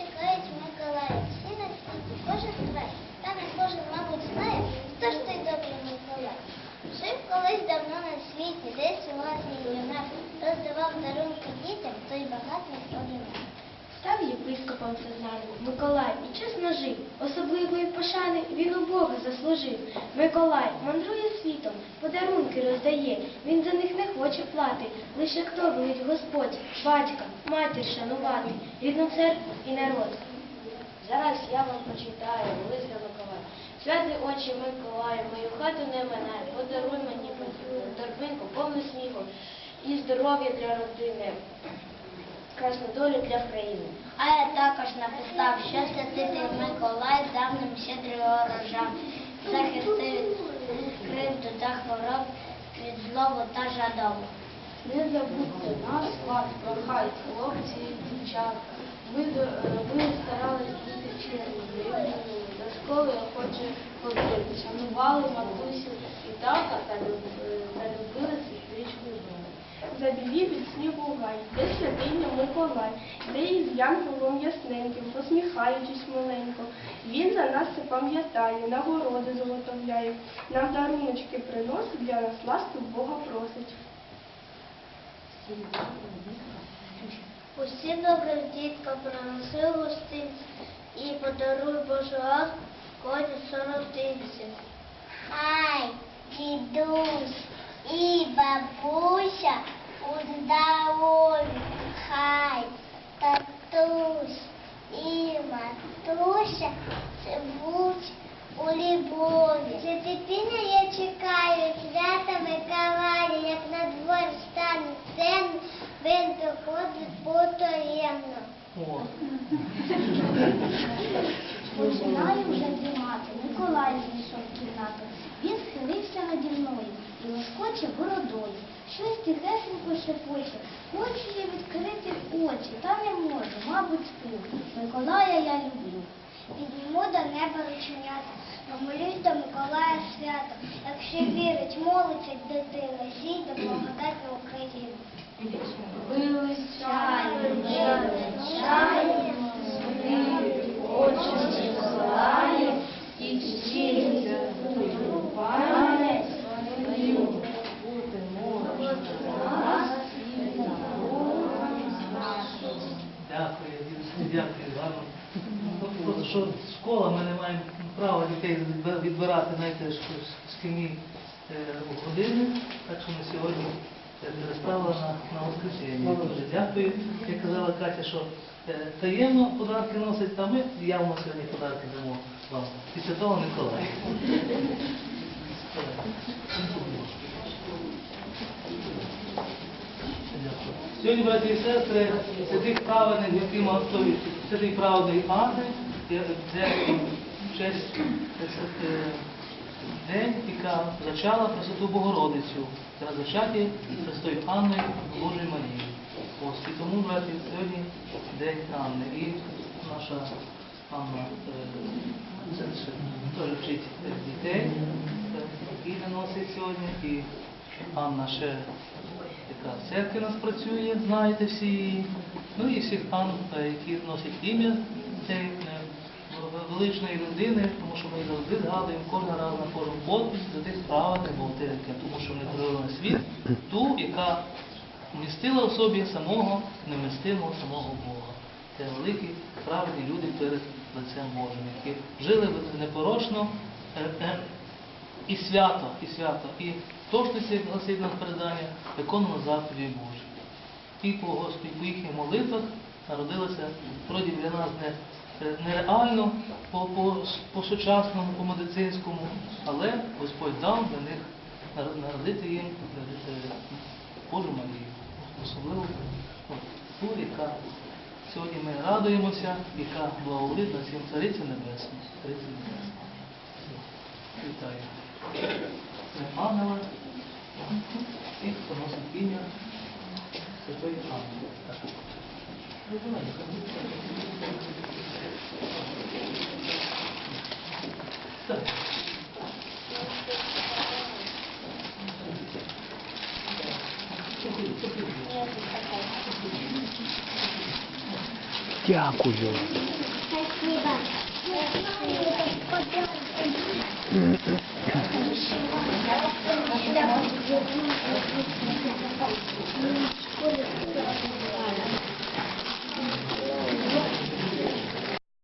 чекають Миколая. Всі на світі, кожен край. Та не кожен, мабуть, знає, хто ж той добрий Миколай. Жив колись давно на світі, десь у власній юнак, роздавав дарунки дітям, той багатий одинак. Став єпископом Сезанним Миколай і чесно жив. Особливої пошани він у Бога заслужив. Миколай мандрує світом, подарунки роздає. Він за них не хоче плати. Лише хто велить Господь, батька, матір шанувати, рідну церкву і народ. Зараз я вам почитаю лист Миколая. Святий очі Миколаю, мою хату не минай, подаруй мені подібну торбинку, повну снігу і здоров'я для родини, красну долю для країни. А я також написав, що святитель Миколай дав нам щедрий урожай, захистив кривду та хвороб, від злову та жадобу. Не забудьте нас, вас прохають хлопці і дівчата. До- е, старались бути чемними, до школи охоче ходити, шанували матусю і тата та, люб- е, та любили сестричку дому. Забілі від снігу гай, де святиня Миколай, де із янголом ясненьким, посміхаючись маленько. Він за нас це пам'ятає, нагороди золотовляє, нам даруночки приносить, для нас ласку Бога просить. Усі добрих дітка принеси гостинці і подаруй Божу ласку коні соротинці. Хай дідусь і бабуся у хай татусь і матуся живуть у любові. Дитини я чекаю свята Миколая, як на двор стане темно, він приходить потаємно. Починаю вже дрімати. Миколай зайшов в кімнату. Він схилився наді мною лоскоче бородою. Щось тихесенько шепоче. Хочу я відкрити очі, та не можу, мабуть, сплю. Миколая я люблю. Підніму до неба рученята, помолюсь до Миколая свято. Якщо вірить, молиться дитина, зійде благодать на Україну. Вилучаю, вилучаю, очі Миколаїв, і чтіться твою пам'ять, свою бути може нас і дякую, дідусь, дякую вам. Ну, Просто що школа, ми не маємо права дітей відбирати, знаєте, ш- шкільні е, години, так що ми сьогодні е, на, на воскресіння. Дуже дякую. Як казала Катя, що е, таємно подарки носить, а ми явно сьогодні подарки дамо вам. Після того Миколая. Сьогодні, браті і сестри, святих праведних, які готові, святий праведний Анни, е, день, яка зачала Пресвяту Богородицю, зачаті Престою Анною Божої Марії. Ось, і тому, браті, сьогодні день Анни. І наша Анна е, теж вчить дітей, які наносить сьогодні. І Анна ще яка в церкві нас працює, знаєте всі. Ну і всіх Ан, е, які носять ім'я е, величної людини, тому що ми завжди згадуємо кожен раз на кожен подпис за тих праведних богатирки, тому що привели на світ ту, яка вмістила в собі самого невмістимого самого Бога. Це великі праведні люди перед лицем Божим, які жили непорочно е, е, і свято, і свято, і точності, гласить нам передання, виконано заповіді Божі. І по Господі, по їхніх молитвах народилося вроді для нас не, нереально по, по, по по медицинському, але Господь дав для них народити їм е, е, Божу Марію, особливо ту, яка сьогодні ми радуємося, яка благоволить всім Цариця Небесна. Цариця Небесна. Вітаю. Це ангела, і хто носить ім'я Святої Ангели. Дякую. Дякую.